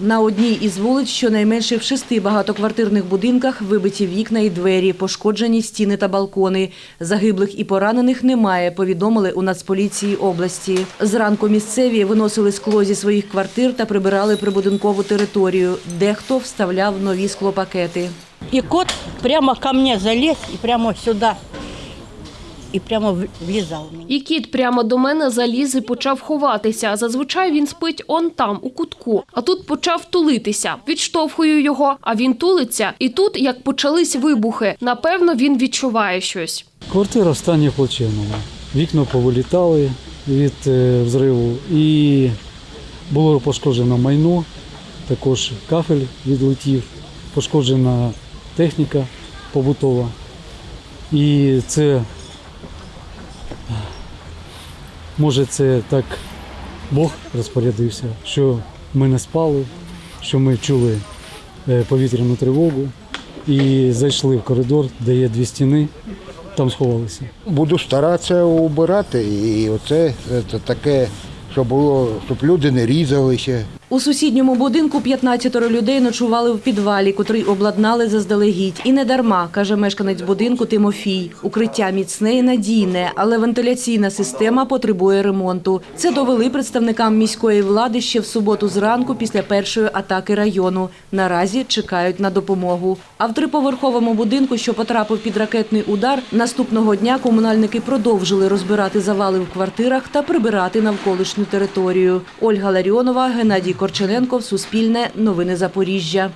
На одній із вулиць щонайменше в шести багатоквартирних будинках вибиті вікна і двері, пошкоджені стіни та балкони. Загиблих і поранених немає, повідомили у Нацполіції області. Зранку місцеві виносили скло зі своїх квартир та прибирали прибудинкову територію. Дехто вставляв нові склопакети. И кот прямо ко мне залез и прямо сюда. И прямо в- влезал. І кіт прямо до мене заліз і почав ховатися. Зазвичай він спить он там, у кутку. А тут почав тулитися. Відштовхую його, а він тулиться. І тут, як почались вибухи, напевно, він відчуває щось. Квартира в стані плачевному. Вікна повилітали від е, взриву і було пошкоджено майно, також кафель відлетів, пошкоджена техніка побутова. І це, може, це так Бог розпорядився, що ми не спали, що ми чули е, повітряну тривогу і зайшли в коридор, де є дві стіни, там сховалися. Буду старатися убирати, і оце це таке, щоб було, щоб люди не різалися. У сусідньому будинку 15 людей ночували в підвалі, котрий обладнали заздалегідь. І не дарма, каже мешканець будинку Тимофій. Укриття міцне і надійне, але вентиляційна система потребує ремонту. Це довели представникам міської влади ще в суботу зранку після першої атаки району. Наразі чекають на допомогу. А в триповерховому будинку, що потрапив під ракетний удар, наступного дня комунальники продовжили розбирати завали в квартирах та прибирати навколишню територію. Ольга Ларіонова, Геннадій Корчененков, Суспільне, Новини Запоріжжя.